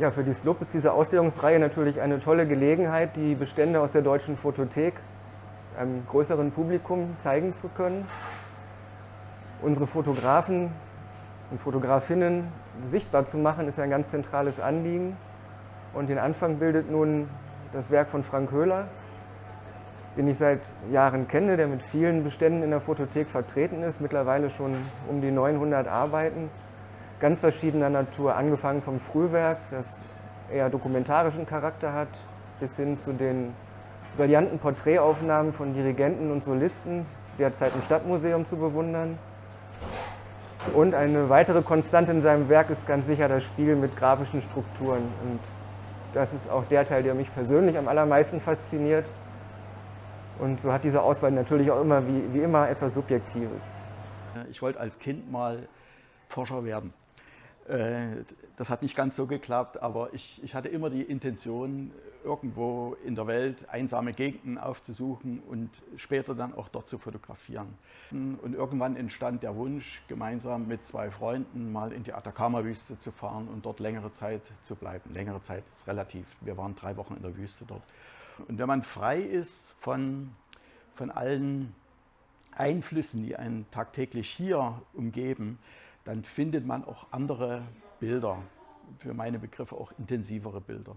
Ja, für die SLUB ist diese Ausstellungsreihe natürlich eine tolle Gelegenheit, die Bestände aus der Deutschen Fotothek einem größeren Publikum zeigen zu können. Unsere Fotografen und Fotografinnen sichtbar zu machen, ist ein ganz zentrales Anliegen. Und den Anfang bildet nun das Werk von Frank Höhler, den ich seit Jahren kenne, der mit vielen Beständen in der Fotothek vertreten ist, mittlerweile schon um die 900 Arbeiten ganz verschiedener Natur, angefangen vom Frühwerk, das eher dokumentarischen Charakter hat, bis hin zu den brillanten Porträtaufnahmen von Dirigenten und Solisten, derzeit im Stadtmuseum zu bewundern. Und eine weitere Konstante in seinem Werk ist ganz sicher das Spiel mit grafischen Strukturen. Und das ist auch der Teil, der mich persönlich am allermeisten fasziniert. Und so hat diese Auswahl natürlich auch immer, wie, wie immer, etwas Subjektives. Ich wollte als Kind mal Forscher werden. Äh, das hat nicht ganz so geklappt, aber ich, ich hatte immer die Intention, irgendwo in der Welt einsame Gegenden aufzusuchen und später dann auch dort zu fotografieren. Und irgendwann entstand der Wunsch, gemeinsam mit zwei Freunden mal in die Atacama-Wüste zu fahren und dort längere Zeit zu bleiben. Längere Zeit ist relativ, wir waren drei Wochen in der Wüste dort. Und wenn man frei ist von, von allen Einflüssen, die einen tagtäglich hier umgeben, dann findet man auch andere Bilder, für meine Begriffe auch intensivere Bilder.